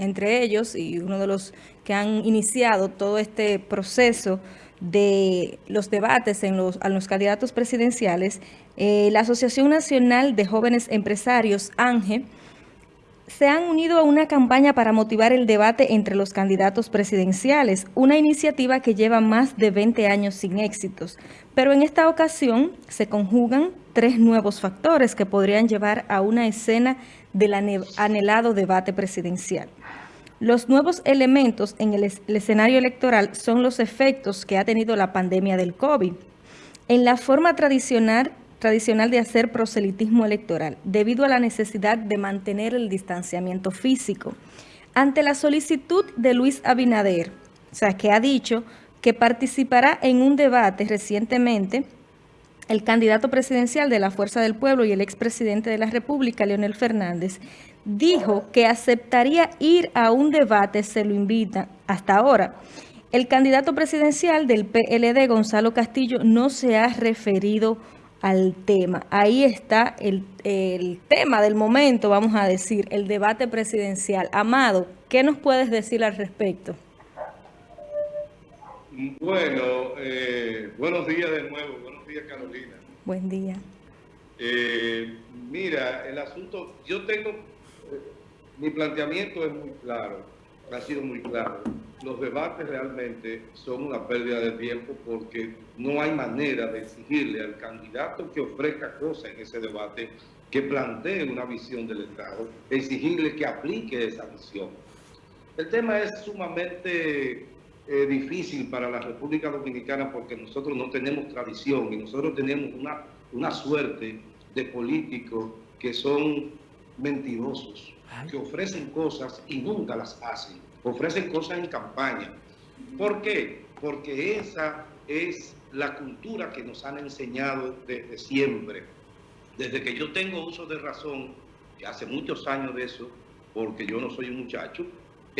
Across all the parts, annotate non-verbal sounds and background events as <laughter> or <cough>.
entre ellos y uno de los que han iniciado todo este proceso de los debates en los, a los candidatos presidenciales, eh, la Asociación Nacional de Jóvenes Empresarios, ANGE, se han unido a una campaña para motivar el debate entre los candidatos presidenciales, una iniciativa que lleva más de 20 años sin éxitos. Pero en esta ocasión se conjugan tres nuevos factores que podrían llevar a una escena del anhelado debate presidencial. Los nuevos elementos en el, escenario electoral son los efectos que ha tenido la pandemia del COVID. En la forma tradicional tradicional de hacer proselitismo electoral, debido a la necesidad de mantener el distanciamiento físico. Ante la solicitud de Luis Abinader, o sea, que ha dicho que participará en un debate recientemente, el candidato presidencial de la Fuerza del Pueblo y el expresidente de la República, Leonel Fernández, dijo que aceptaría ir a un debate, se lo invita hasta ahora. El candidato presidencial del PLD, Gonzalo Castillo, no se ha referido al tema. Ahí está el, tema del momento, vamos a decir, el debate presidencial. Amado, ¿qué nos puedes decir al respecto? Bueno, eh, buenos días de nuevo, buenos días Carolina. Buen día. Eh, mira, el asunto, yo tengo, eh, mi planteamiento es muy claro, ha sido muy claro los debates realmente son una pérdida de tiempo porque no hay manera de exigirle al candidato que ofrezca cosas en ese debate, que plantee una visión del Estado, exigirle que aplique esa visión. El tema es sumamente eh, difícil para la República Dominicana porque nosotros no tenemos tradición y nosotros tenemos una, una suerte de políticos que son mentirosos, que ofrecen cosas y nunca las hacen ofrecen cosas en campaña. ¿Por qué? Porque esa es la cultura que nos han enseñado desde siempre. Desde que yo tengo uso de razón, que hace muchos años de eso, porque yo no soy un muchacho,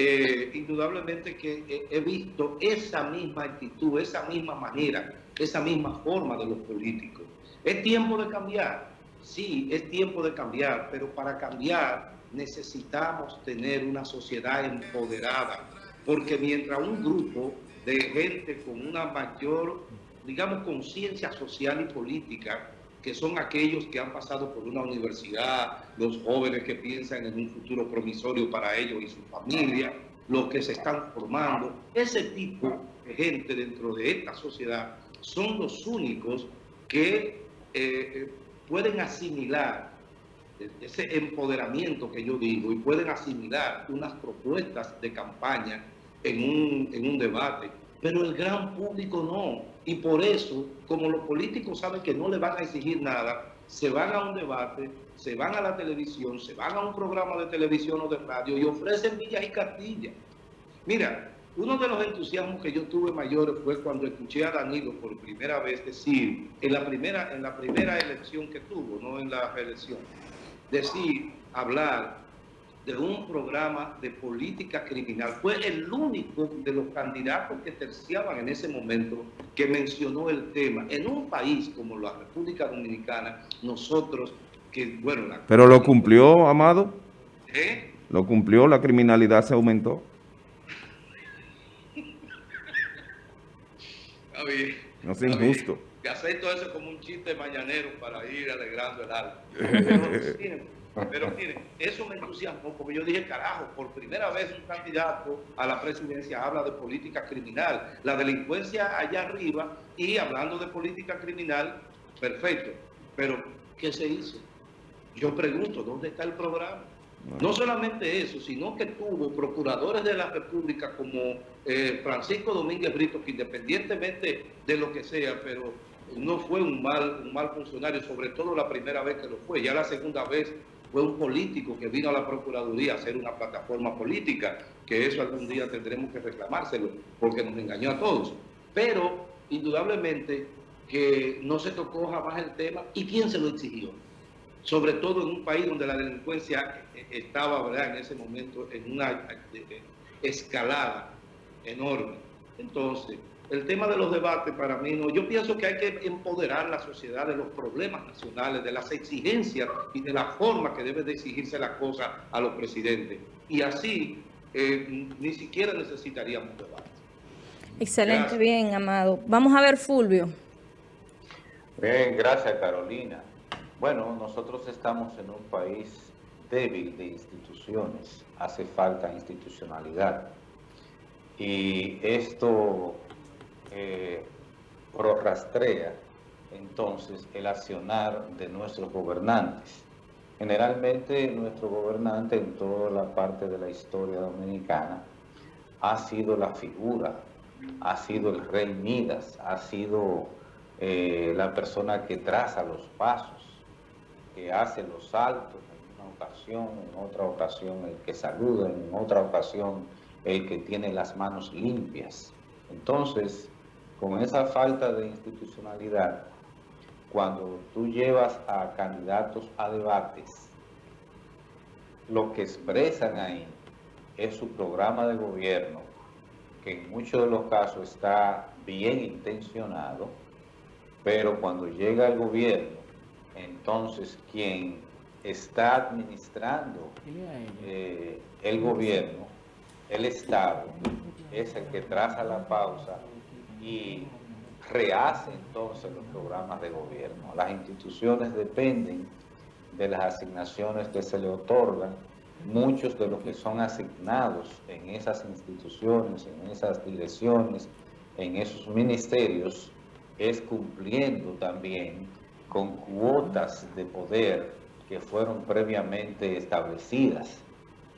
eh, indudablemente que he visto esa misma actitud, esa misma manera, esa misma forma de los políticos. ¿Es tiempo de cambiar? Sí, es tiempo de cambiar, pero para cambiar necesitamos tener una sociedad empoderada, porque mientras un grupo de gente con una mayor, digamos, conciencia social y política, que son aquellos que han pasado por una universidad, los jóvenes que piensan en un futuro promisorio para ellos y su familia, los que se están formando, ese tipo de gente dentro de esta sociedad son los únicos que eh, eh, pueden asimilar ese empoderamiento que yo digo y pueden asimilar unas propuestas de campaña en un, en un debate, pero el gran público no. Y por eso, como los políticos saben que no le van a exigir nada, se van a un debate, se van a la televisión, se van a un programa de televisión o de radio y ofrecen villas y castillas. Mira, uno de los entusiasmos que yo tuve mayores fue cuando escuché a Danilo por primera vez decir, en la primera, en la primera elección que tuvo, no en la reelección, decir, hablar de un programa de política criminal. Fue el único de los candidatos que terciaban en ese momento que mencionó el tema. En un país como la República Dominicana, nosotros, que bueno... ¿Pero lo cumplió, Amado? ¿Eh? ¿Lo cumplió? ¿La criminalidad se aumentó? No es injusto que acepto eso como un chiste mañanero para ir alegrando el alma. <laughs> Pero, <laughs> miren, eso me entusiasmó porque yo dije, carajo, por primera vez un candidato a la presidencia habla de política criminal, la delincuencia allá arriba y hablando de política criminal, perfecto. Pero, ¿qué se hizo? Yo pregunto, ¿dónde está el programa? No solamente eso, sino que tuvo procuradores de la República como eh, Francisco Domínguez Brito, que independientemente de lo que sea, pero no fue un mal, un mal funcionario, sobre todo la primera vez que lo fue. Ya la segunda vez fue un político que vino a la Procuraduría a hacer una plataforma política, que eso algún día tendremos que reclamárselo, porque nos engañó a todos. Pero, indudablemente, que no se tocó jamás el tema, ¿y quién se lo exigió? Sobre todo en un país donde la delincuencia estaba, ¿verdad?, en ese momento en una eh, eh, escalada enorme. Entonces, el tema de los debates para mí no. Yo pienso que hay que empoderar la sociedad de los problemas nacionales, de las exigencias y de la forma que debe de exigirse la cosa a los presidentes. Y así eh, ni siquiera necesitaríamos debate. Excelente, bien, Amado. Vamos a ver, Fulvio. Bien, gracias, Carolina. Bueno, nosotros estamos en un país débil de instituciones, hace falta institucionalidad. Y esto eh, prorrastrea entonces el accionar de nuestros gobernantes. Generalmente nuestro gobernante en toda la parte de la historia dominicana ha sido la figura, ha sido el rey Midas, ha sido eh, la persona que traza los pasos, que hace los saltos en una ocasión, en otra ocasión el que saluda, en otra ocasión el que tiene las manos limpias. Entonces, con esa falta de institucionalidad, cuando tú llevas a candidatos a debates, lo que expresan ahí es su programa de gobierno, que en muchos de los casos está bien intencionado, pero cuando llega el gobierno, entonces quien está administrando eh, el gobierno, el Estado, es el que traza la pausa y rehace entonces los programas de gobierno. Las instituciones dependen de las asignaciones que se le otorgan. Muchos de los que son asignados en esas instituciones, en esas direcciones, en esos ministerios, es cumpliendo también con cuotas de poder que fueron previamente establecidas.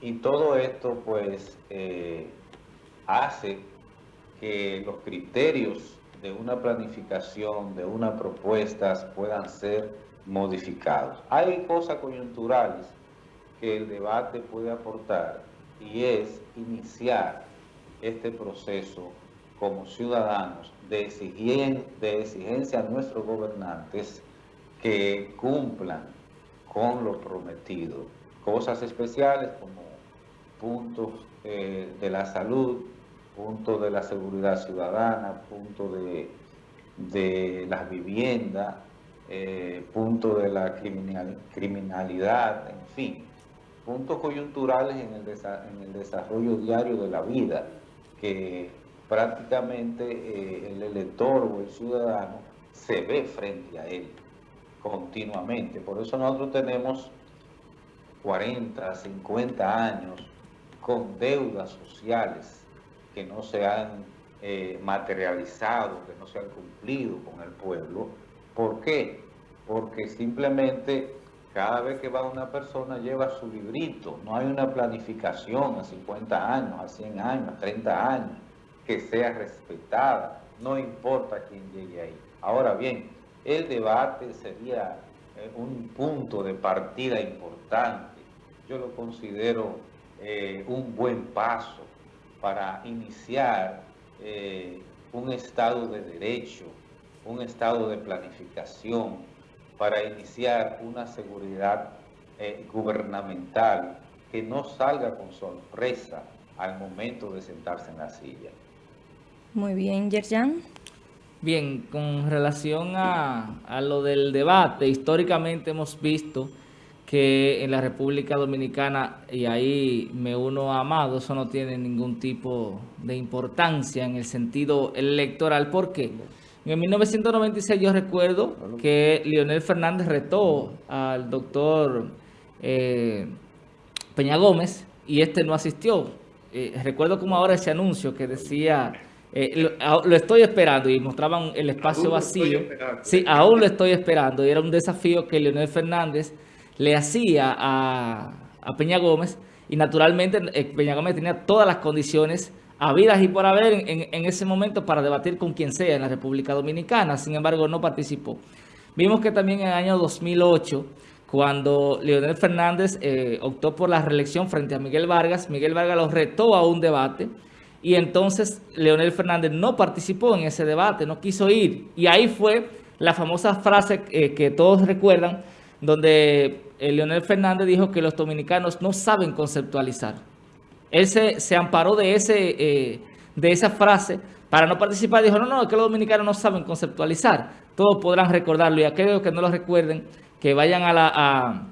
Y todo esto pues eh, hace que los criterios de una planificación, de una propuesta puedan ser modificados. Hay cosas coyunturales que el debate puede aportar y es iniciar este proceso como ciudadanos de, de exigencia a nuestros gobernantes que cumplan con lo prometido. Cosas especiales como puntos eh, de la salud, punto de la seguridad ciudadana, punto de, de las viviendas, eh, punto de la criminalidad, en fin, puntos coyunturales en el, en el desarrollo diario de la vida, que prácticamente eh, el elector o el ciudadano se ve frente a él continuamente. Por eso nosotros tenemos 40, 50 años con deudas sociales que no se han eh, materializado, que no se han cumplido con el pueblo. ¿Por qué? Porque simplemente cada vez que va una persona lleva su librito, no hay una planificación a 50 años, a 100 años, a 30 años, que sea respetada, no importa quién llegue ahí. Ahora bien, el debate sería eh, un punto de partida importante, yo lo considero eh, un buen paso para iniciar eh, un estado de derecho, un estado de planificación, para iniciar una seguridad eh, gubernamental que no salga con sorpresa al momento de sentarse en la silla. Muy bien, Yerjan. Bien, con relación a, a lo del debate, históricamente hemos visto que en la República Dominicana, y ahí me uno a Amado, eso no tiene ningún tipo de importancia en el sentido electoral. ¿Por qué? En 1996 yo recuerdo que Leonel Fernández retó al doctor eh, Peña Gómez y este no asistió. Eh, recuerdo como ahora ese anuncio que decía... Eh, lo, estoy esperando y mostraban el espacio vacío. Sí, aún lo estoy esperando. Y era un desafío que Leonel Fernández le hacía a, Peña Gómez y naturalmente eh, Peña Gómez tenía todas las condiciones habidas y por haber en, ese momento para debatir con quien sea en la República Dominicana, sin embargo no participó. Vimos que también en el año 2008, cuando Leonel Fernández eh, optó por la reelección frente a Miguel Vargas, Miguel Vargas lo retó a un debate y entonces Leonel Fernández no participó en ese debate, no quiso ir. Y ahí fue la famosa frase eh, que todos recuerdan, donde eh, Leonel Fernández dijo que los dominicanos no saben conceptualizar. Él se, amparó de, ese, eh, de esa frase para no participar. Dijo, no, no, es que los dominicanos no saben conceptualizar. Todos podrán recordarlo y aquellos que no lo recuerden, que vayan a, la,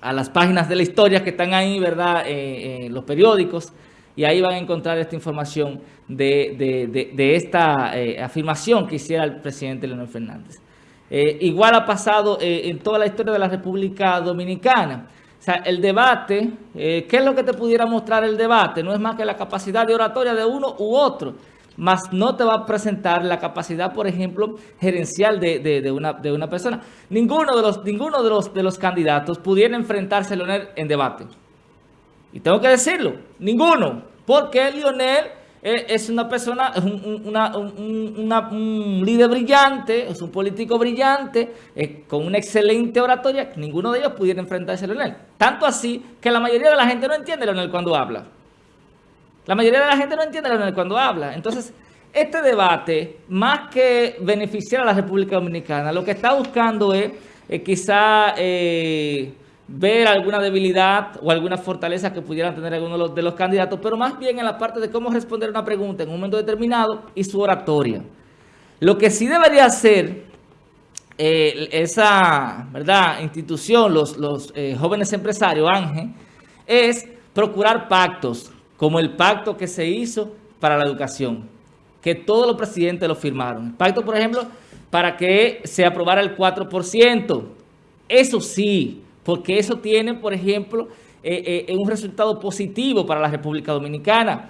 a, las páginas de la historia que están ahí, ¿verdad? Eh, en los periódicos, y ahí van a encontrar esta información de, esta eh, afirmación que hiciera el presidente Leonel Fernández. Eh, igual ha pasado eh, en toda la historia de la República Dominicana. O sea, el debate, ¿qué es lo que te pudiera mostrar el debate? No es más que la capacidad de oratoria de uno u otro más no te va a presentar la capacidad, por ejemplo, gerencial de, una, de una, persona. Ninguno, de los, ninguno de, los, de los candidatos pudiera enfrentarse a Leonel en debate. Y tengo que decirlo, ninguno, porque Leonel es una persona, es un, líder brillante, es un político brillante, con una excelente oratoria, ninguno de ellos pudiera enfrentarse a Leonel. Tanto así que la mayoría de la gente no entiende a Leonel cuando habla. La mayoría de la gente no entiende cuando habla. Entonces, este debate, más que beneficiar a la República Dominicana, lo que está buscando es eh, quizá eh, ver alguna debilidad o alguna fortaleza que pudieran tener algunos de los, candidatos, pero más bien en la parte de cómo responder una pregunta en un momento determinado y su oratoria. Lo que sí debería hacer eh, esa ¿verdad? institución, los, los jóvenes empresarios, Ángel, es procurar pactos, como el pacto que se hizo para la educación, que todos los presidentes lo firmaron. Pacto, por ejemplo, para que se aprobara el 4%. Eso sí, porque eso tiene, por ejemplo, eh, eh, un resultado positivo para la República Dominicana.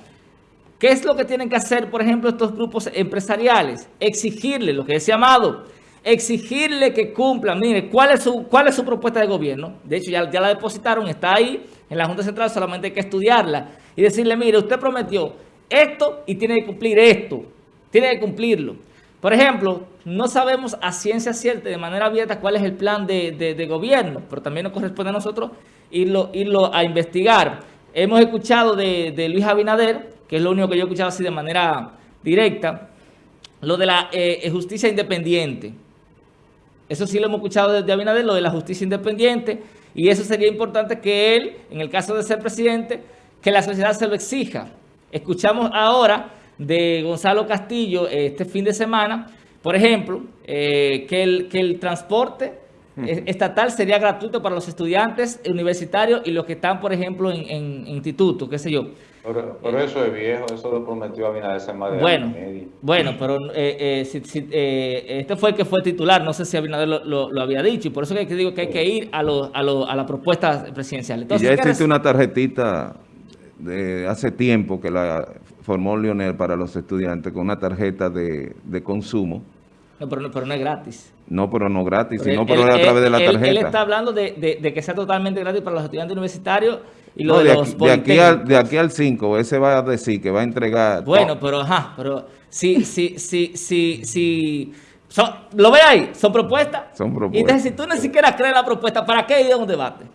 ¿Qué es lo que tienen que hacer, por ejemplo, estos grupos empresariales? Exigirle, lo que decía Amado, exigirle que cumplan. Mire, ¿cuál es su, cuál es su propuesta de gobierno? De hecho, ya, ya la depositaron, está ahí en la Junta Central, solamente hay que estudiarla y decirle, mire, usted prometió esto y tiene que cumplir esto, tiene que cumplirlo. Por ejemplo, no sabemos a ciencia cierta, de manera abierta, cuál es el plan de, gobierno, pero también nos corresponde a nosotros irlo, irlo a investigar. Hemos escuchado de, Luis Abinader, que es lo único que yo he escuchado así de manera directa, lo de la eh, justicia independiente. Eso sí lo hemos escuchado desde Abinader, lo de la justicia independiente, y eso sería importante que él, en el caso de ser presidente, que la sociedad se lo exija. Escuchamos ahora de Gonzalo Castillo este fin de semana, por ejemplo, eh, que, el, que el transporte estatal sería gratuito para los estudiantes universitarios y los que están, por ejemplo, en, en, institutos, qué sé yo. Pero, eso es viejo, eso lo prometió Abinader hace más de bueno, Bueno, pero eh, eh, este fue el que fue titular, no sé si Abinader lo, lo, había dicho, y por eso que digo que hay que ir a, lo, a, lo, a la propuesta presidencial. Entonces, y ya existe una tarjetita de hace tiempo que la formó Lionel para los estudiantes con una tarjeta de, consumo. No pero, no, es gratis. No, pero no gratis, sino pero a través de la tarjeta. Él, está hablando de, que sea totalmente gratis para los estudiantes universitarios y los de, los de aquí, al, de aquí al 5, ese va a decir que va a entregar... Bueno, pero ajá, pero si, si, si, si, si ¿Lo ve ahí? ¿Son propuestas? Son propuestas. Y entonces, si tú ni siquiera crees la propuesta, ¿para qué ir a un debate?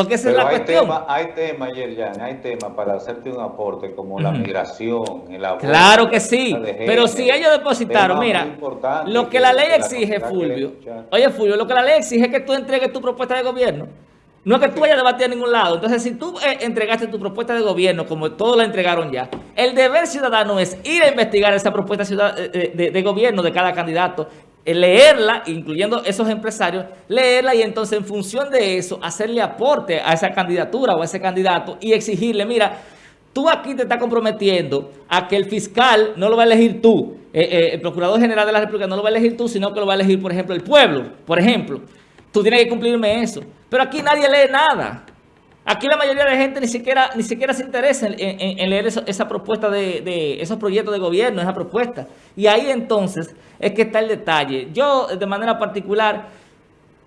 Porque esa es la hay cuestión. Tema, hay temas, Yerjan, hay temas para hacerte un aporte como la migración, el aborto, Claro que sí, pero si ellos depositaron, mira, lo que, la ley exige, Fulvio, oye Fulvio, lo que la ley exige es que tú entregues tu propuesta de gobierno. No es que tú vayas a debatir a ningún lado. Entonces, si tú eh, entregaste tu propuesta de gobierno, como todos la entregaron ya, el deber ciudadano es ir a investigar esa propuesta eh, de, de gobierno de cada candidato eh, leerla, incluyendo esos empresarios, leerla y entonces en función de eso hacerle aporte a esa candidatura o a ese candidato y exigirle, mira, tú aquí te estás comprometiendo a que el fiscal no lo va a elegir tú, eh, eh, el Procurador General de la República no lo va a elegir tú, sino que lo va a elegir, por ejemplo, el pueblo, por ejemplo. Tú tienes que cumplirme eso. Pero aquí nadie lee nada. Aquí la mayoría de la gente ni siquiera, ni siquiera se interesa en, leer esa propuesta de, esos proyectos de gobierno, esa propuesta. Y ahí entonces es que está el detalle. Yo, de manera particular,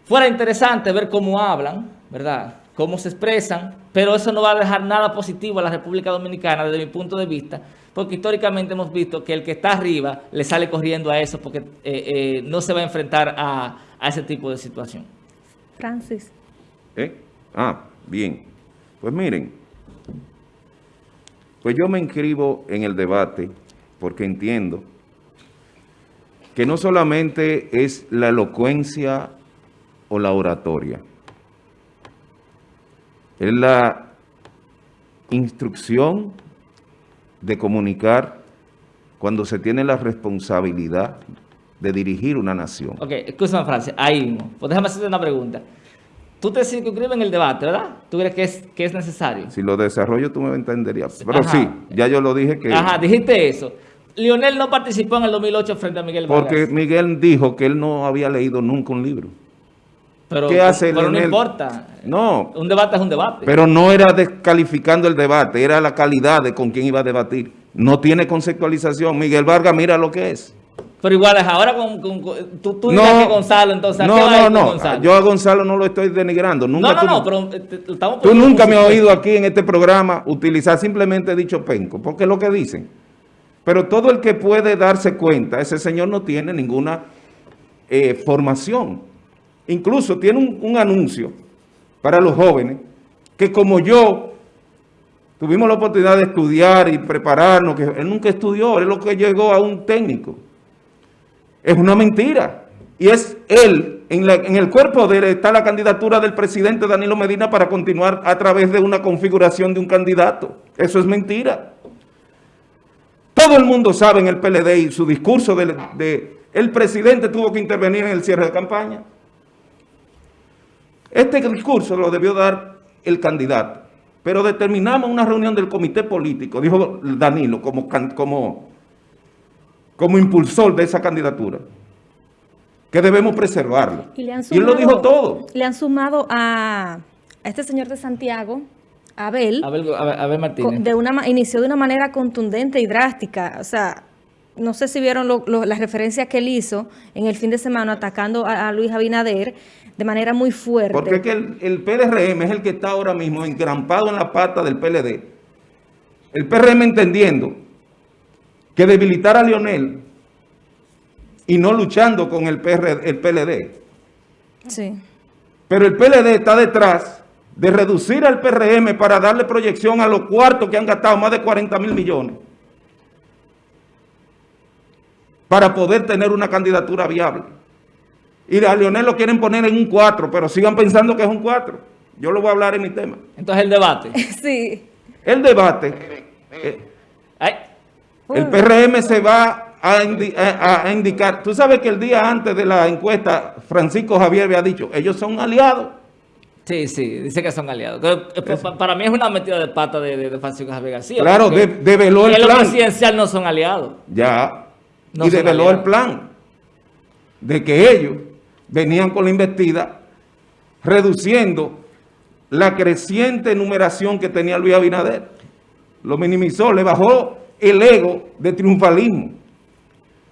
fuera interesante ver cómo hablan, ¿verdad? Cómo se expresan, pero eso no va a dejar nada positivo a la República Dominicana desde mi punto de vista, porque históricamente hemos visto que el que está arriba le sale corriendo a eso porque eh, eh, no se va a enfrentar a, a ese tipo de situación. Francis. ¿Eh? Ah, Bien, pues miren, pues yo me inscribo en el debate porque entiendo que no solamente es la elocuencia o la oratoria, es la instrucción de comunicar cuando se tiene la responsabilidad de dirigir una nación. Ok, escúchame Francia, ahí mismo. Pues déjame hacerte una pregunta. Tú te circunscribes en el debate, ¿verdad? ¿Tú crees que es, que es necesario? Si lo desarrollo tú me entenderías. Pero Ajá. sí, ya yo lo dije que... Ajá, dijiste eso. Lionel no participó en el 2008 frente a Miguel Vargas. Porque Miguel dijo que él no había leído nunca un libro. pero, ¿qué hace pero no importa. No, Un debate es un debate. pero no era descalificando el debate, era la calidad de con quién iba a debatir. No tiene conceptualización. Miguel Vargas, mira lo que es. Pero igual es ahora con, con- con- tú, tú No, dices que Gonzalo, entonces, ¿a qué no, va no, no. Gonzalo? Yo a Gonzalo no lo estoy denigrando. Nunca no, no, tú- no, pero eh, te- estamos Tú nunca un me has oído aquí en este programa utilizar simplemente dicho penco, porque es lo que dicen. Pero todo el que puede darse cuenta, ese señor no tiene ninguna eh, formación. Incluso tiene un, un anuncio para los jóvenes que como yo tuvimos la oportunidad de estudiar y prepararnos, que él nunca estudió, él es lo que llegó a un técnico. Es una mentira. Y es él, en, el cuerpo de él está la candidatura del presidente Danilo Medina para continuar a través de una configuración de un candidato. Eso es mentira. Todo el mundo sabe en el PLD y su discurso de, de- el presidente tuvo que intervenir en el cierre de campaña. Este discurso lo debió dar el candidato, pero determinamos una reunión del comité político, dijo Danilo, como, como, como impulsor de esa candidatura, que debemos preservarlo. Y, le han Y él lo dijo todo. Le han sumado a, a este señor de Santiago, Abel, Abel, Abel- Martínez. de una, inició de una manera contundente y drástica. O sea, no sé si vieron lo- lo- las referencias que él hizo en el fin de semana atacando a, a Luis Abinader de manera muy fuerte. Porque es que el, el PRM es el que está ahora mismo engrampado en la pata del PLD. El PRM entendiendo que debilitar a Lionel y no luchando con el, PR, el PLD. Sí. Pero el PLD está detrás de reducir al PRM para darle proyección a los cuartos que han gastado más de 40 mil millones para poder tener una candidatura viable. Y a Leonel lo quieren poner en un 4, pero sigan pensando que es un 4. Yo lo voy a hablar en mi tema. Entonces el debate. <laughs> Sí. El debate, eh, Ay, el PRM se va a, indi- a- a indicar. Tú sabes que el día antes de la encuesta, Francisco Javier había dicho, ellos son aliados. sí, sí, dice que son aliados. Eh, pa- Para mí es una metida de pata de, de, de Francisco Javier García. Claro, de- develó el plan. presidencial no son aliados. Ya. No y develó el plan de que ellos venían con la investida reduciendo la creciente numeración que tenía Luis Abinader. Lo minimizó, le bajó el ego de triunfalismo.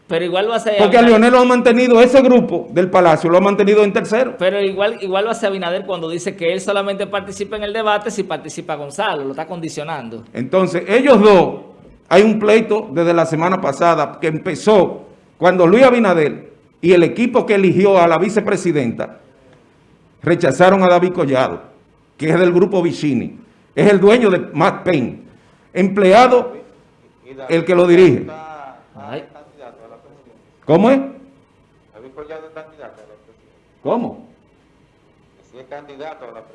Pero igual va a ser... Porque a Leonel lo ha mantenido, ese grupo del Palacio lo ha mantenido en tercero. Pero igual, igual va a ser Abinader cuando dice que él solamente participa en el debate si participa Gonzalo, lo está condicionando. Entonces, ellos dos, hay un pleito desde la semana pasada que empezó cuando Luis Abinader y el equipo que eligió a la vicepresidenta rechazaron a David Collado, que es del grupo Vicini. Es el dueño de Matt Payne, empleado, el que lo dirige. está- está Ay. candidato a la presidencia. ¿Cómo es? David Collado es candidato a la presidencia. ¿Cómo?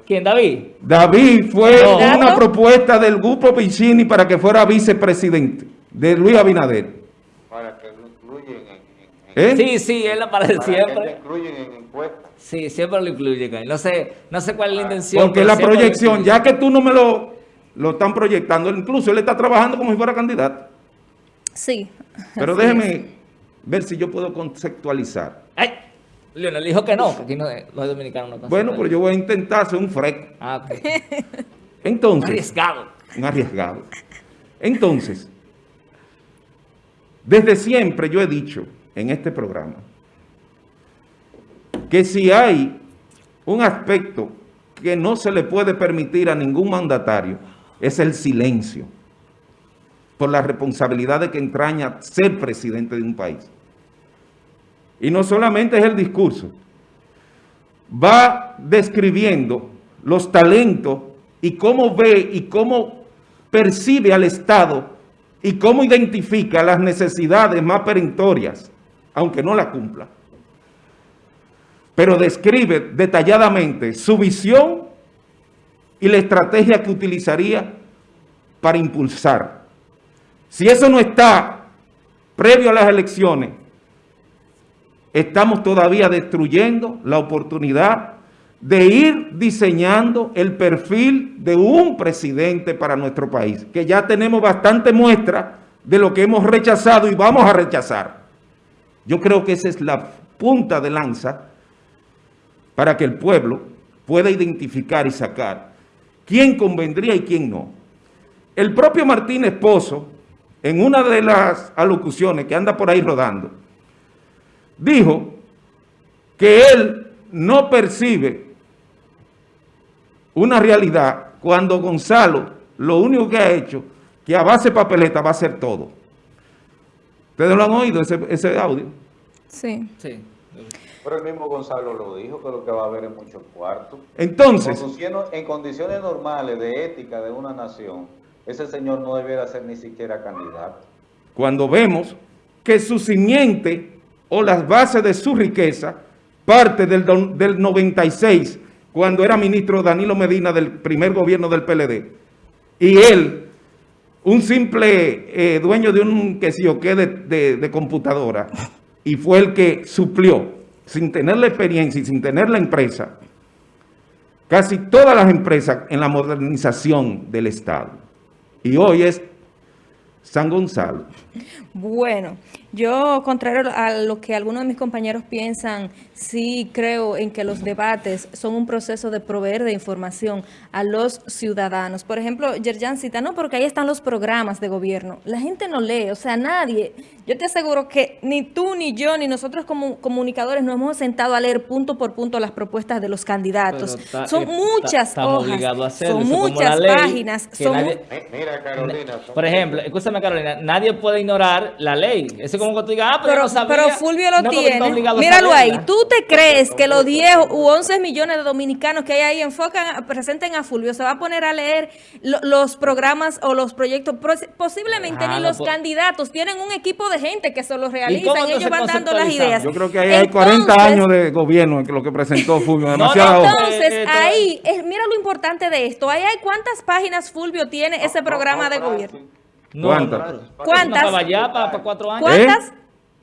¿Quién, David? David fue No. una propuesta del grupo Vicini para que fuera vicepresidente de Luis Abinader. Para que lo incluyen en, en- en- ¿Eh? Sí, sí, él aparece para que lo siempre. incluyen en encuestas. Sí, siempre lo incluye. ahí. No sé, no sé cuál es la intención. Porque la proyección, ya que tú no me lo, lo están proyectando, incluso él está trabajando como si fuera candidato. Sí. Pero déjeme ver si yo puedo conceptualizar. ¡Ay! Leonel dijo que no, que aquí no, los dominicanos no Bueno, pero yo voy a intentar ser un freco. Ah, ok. <laughs> Entonces, Arriesgado. un arriesgado. Entonces, desde siempre yo he dicho en este programa que si hay un aspecto que no se le puede permitir a ningún mandatario, es el silencio, por la responsabilidad de que entraña ser presidente de un país. Y no solamente es el discurso, va describiendo los talentos y cómo ve y cómo percibe al Estado y cómo identifica las necesidades más perentorias, aunque no la cumpla. Pero describe detalladamente su visión y la estrategia que utilizaría para impulsar. Si eso no está previo a las elecciones, estamos todavía destruyendo la oportunidad de ir diseñando el perfil de un presidente para nuestro país, que ya tenemos bastante muestra de lo que hemos rechazado y vamos a rechazar. Yo creo que esa es la punta de lanza para que el pueblo pueda identificar y sacar quién convendría y quién no. El propio Martínez Pozo, en una de las alocuciones que anda por ahí rodando, dijo que él no percibe una realidad cuando Gonzalo lo único que ha hecho, que a base de papeleta va a hacer todo. ¿Ustedes lo han oído ese, ese audio? Sí. Sí. Pero el mismo Gonzalo lo dijo, que lo que va a haber es muchos cuartos. Entonces, Conduciendo- En condiciones normales de ética de una nación, ese señor no debiera ser ni siquiera candidato. cuando vemos que su simiente o las bases de su riqueza parte del, don- del 96, cuando era ministro Danilo Medina del primer gobierno del PLD, y él, un simple eh, dueño de un que sé yo qué de computadora, y fue el que suplió, sin tener la experiencia y sin tener la empresa, casi todas las empresas en la modernización del Estado. Y hoy es San Gonzalo. Bueno, yo, contrario a lo que algunos de mis compañeros piensan, sí creo en que los debates son un proceso de proveer de información a los ciudadanos. Por ejemplo, Yerjan cita, no, porque ahí están los programas de gobierno. La gente no lee, o sea, nadie. Yo te aseguro que ni tú, ni yo, ni nosotros como comunicadores nos hemos sentado a leer punto por punto las propuestas de los candidatos. Ta- son eh, ta- muchas estamos hojas, obligados a hacerlo. son muchas la ley, páginas, son nadie- mu- Mi- Mira, Carolina. son- Por ejemplo, escúchame Carolina, nadie puede ignorar la ley. Eso es como que tú digas, ah, pero, Pero, yo no sabía. pero Fulvio lo No, tiene. Míralo ahí. ¿Tú te crees que los 10 u 11 millones de dominicanos que hay ahí enfocan, presenten a Fulvio, se va a poner a leer lo- los programas o los proyectos? Pos- Posiblemente Ah, ni no, los candidatos tienen un equipo de gente que se los realizan. Ellos van dando las ideas. Yo creo que ahí hay 40 Entonces- años de gobierno en lo que presentó Fulvio, <laughs> no, hoja. Entonces, Eh, eh, ahí, mira lo importante de esto. Ahí hay cuántas páginas Fulvio tiene ese programa de gobierno. No, ¿Cuántas? pero- ¿Cuántas? No, para allá, para, para cuatro años. ¿Cuántas?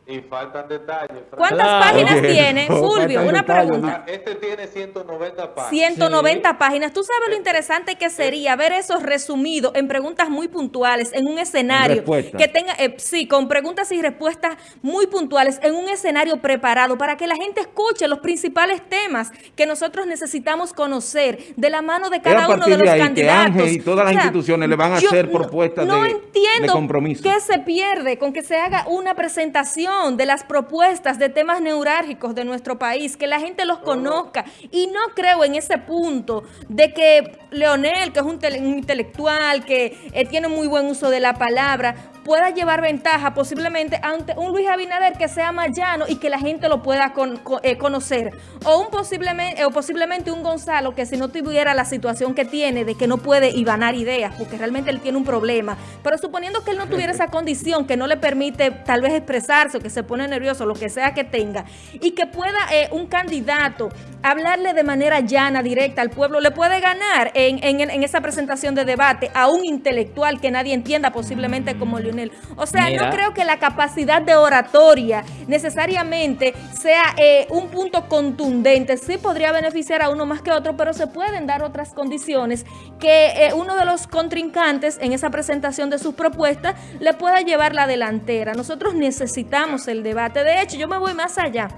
Y faltan detalles. ¿Cuántas Claro. páginas tiene no, Fulvio? Una detalles, pregunta. Ah, Este tiene 190 páginas. 190 páginas. ¿Tú sabes lo interesante que sería ver eso resumido en preguntas muy puntuales, en un escenario que tenga, eh, sí, con preguntas y respuestas muy puntuales, en un escenario preparado para que la gente escuche los principales temas que nosotros necesitamos conocer de la mano de cada uno de de los ahí que candidatos. Ángel y todas las instituciones le van a hacer no- propuestas no de- entiendo de compromiso. ¿Qué se pierde con que se haga una presentación de las propuestas de temas neurálgicos de nuestro país, que la gente los conozca? Y no creo en ese punto de que Leonel, que es un intelectual, que eh, tiene muy buen uso de la palabra, pueda llevar ventaja posiblemente ante un Luis Abinader que sea más llano y que la gente lo pueda con- co- eh, conocer. O, un posiblemente, o posiblemente un Gonzalo que si no tuviera la situación que tiene de que no puede ibanar ideas, porque realmente él tiene un problema. Pero suponiendo que él no tuviera esa condición que no le permite tal vez expresarse o que se pone nervioso, lo que sea que tenga, y que pueda eh, un candidato hablarle de manera llana, directa al pueblo, le puede ganar en, en- en esa presentación de debate a un intelectual que nadie entienda posiblemente como Lionel. O sea, Mira. no creo que la capacidad de oratoria necesariamente sea eh, un punto contundente. Sí podría beneficiar a uno más que a otro, pero se pueden dar otras condiciones que eh, uno de los contrincantes en esa presentación de sus propuestas le pueda llevar la delantera. Nosotros necesitamos el debate. De hecho, yo me voy más allá.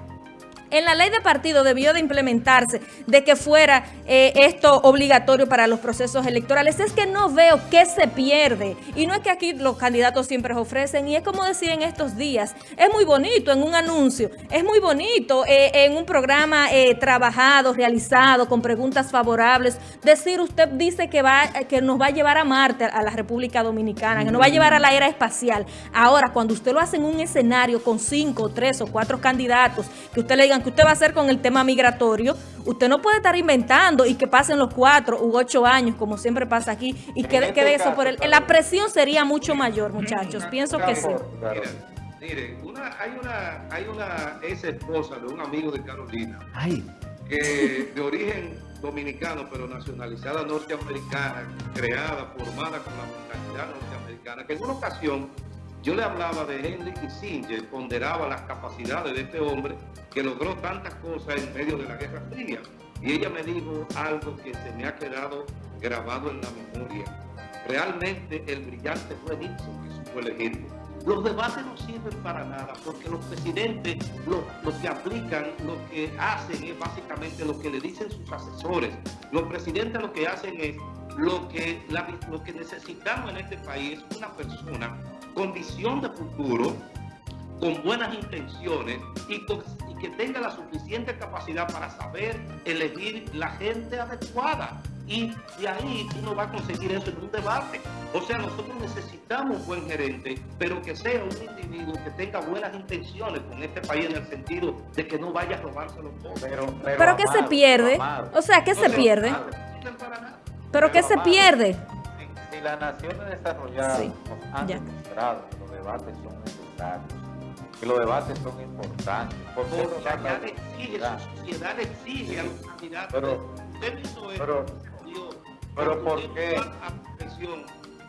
En la ley de partido debió de implementarse de que fuera eh, esto obligatorio para los procesos electorales. Es que no veo qué se pierde. Y no es que aquí los candidatos siempre ofrecen. Y es como decía en estos días. Es muy bonito en un anuncio. Es muy bonito eh, en un programa eh, trabajado, realizado, con preguntas favorables. Decir, usted dice que, va, que nos va a llevar a Marte, a la República Dominicana, que nos va a llevar a la era espacial. Ahora, cuando usted lo hace en un escenario con cinco, tres o cuatro candidatos, que usted le digan que usted va a hacer con el tema migratorio, usted no puede estar inventando y que pasen los cuatro u ocho años, como siempre pasa aquí, y En quede, este quede eso caso, por el... claro. La presión sería mucho mayor, muchachos. Pienso que sí. Claro. Mire, una, hay una, hay una ex esposa de un amigo de Carolina, Ay, que de origen dominicano, pero nacionalizada norteamericana, creada, formada con la mentalidad norteamericana, que en una ocasión yo le hablaba de Henry Kissinger, ponderaba las capacidades de este hombre que logró tantas cosas en medio de la Guerra Fría. y ella me dijo algo que se me ha quedado grabado en la memoria. Realmente el brillante fue Nixon que supo elegirlo. Los debates no sirven para nada porque los presidentes lo, que aplican, lo que hacen es básicamente lo que le dicen sus asesores. Los presidentes lo que hacen es lo que, lo que necesitamos en este país, una persona con visión de futuro, con buenas intenciones y, con, y, que tenga la suficiente capacidad para saber elegir la gente adecuada. Y de ahí uno va a conseguir eso en un debate. O sea, nosotros necesitamos un buen gerente, pero que sea un individuo que tenga buenas intenciones con este país en el sentido de que no vaya a robárselo todo. Pero, pero, pero ¿qué se pierde? Amado. O sea, ¿qué no se pierde? No ¿Pero qué se pierde? Las naciones desarrolladas sí, nos han ya. demostrado que los debates son necesarios, que los debates son importantes. Por Porque sociedad exige, su sociedad exige a los candidatos. Pero, pero, pero ¿por qué?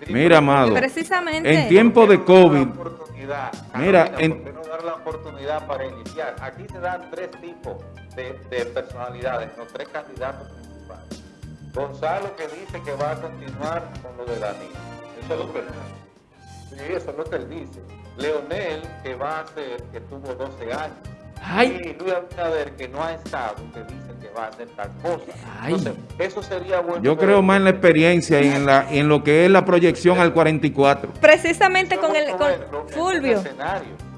Mira, amado, Precisamente. en tiempo de COVID, mira, en... ¿por qué no dar la oportunidad para iniciar? Aquí se dan tres tipos de, de personalidades, los tres candidatos principales. Gonzalo que dice que va a continuar con lo de Danilo. Eso es lo que, sí, eso es lo que él dice. Leonel, que va a ser, que tuvo 12 años. Ay. Y Luis Abinader, que no ha estado, que dice que va a hacer tal cosa. Ay. Entonces, eso sería bueno. Yo creo más en la experiencia y en, la, en lo que es la proyección al 44. Precisamente con el con Fulvio.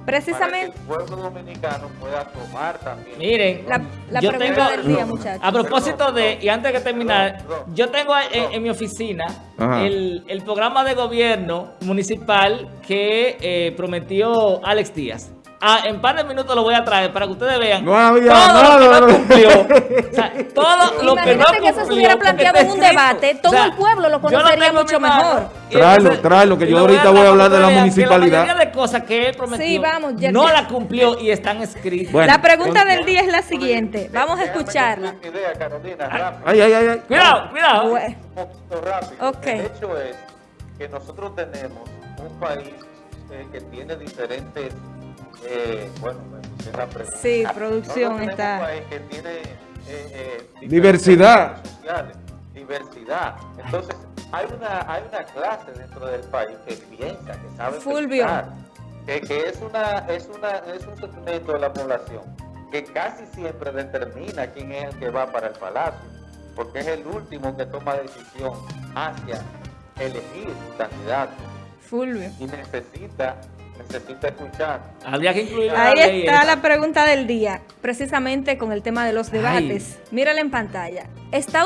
Precisamente. Para que el pueblo dominicano pueda tomar también. Miren, la, la yo pregunta tengo, del día, muchachos. A propósito de, y antes de terminar, yo tengo en, en mi oficina el, el, programa de gobierno municipal que eh, prometió Alex Díaz. Ah, en par de minutos lo voy a traer para que ustedes vean no había todo nada, lo que no cumplió. o sea, todo lo que no que eso se hubiera planteado en un debate, todo o sea, el pueblo lo conocería mucho mejor. Tráelo, tráelo, que yo ahorita voy a hablar de la municipalidad. La de cosas que él prometió sí, vamos, ya, no ya. la cumplió y están escritas. Bueno, la pregunta del día es la siguiente. Vamos a escucharla. Idea, Carolina, ay, ay, ay, ay. Cuidado, cuidado. Un poquito rápido. Okay. El hecho es que nosotros tenemos un país eh, que tiene diferentes eh, bueno, me la pregunta. Sí, producción no, está. Un país que tiene eh, eh, diversidad. Sociales, diversidad. Entonces, hay una, hay una clase dentro del país que piensa, que sabe Fulvio. pensar, que, que es, una, es, una, es un segmento de la población que casi siempre determina quién es el que va para el palacio, porque es el último que toma decisión hacia elegir su candidato. Fulvio. Y necesita necesita escuchar. Habría que incluir Ahí la está la pregunta del día, precisamente con el tema de los debates. Ay. Mírala en pantalla. ¿Está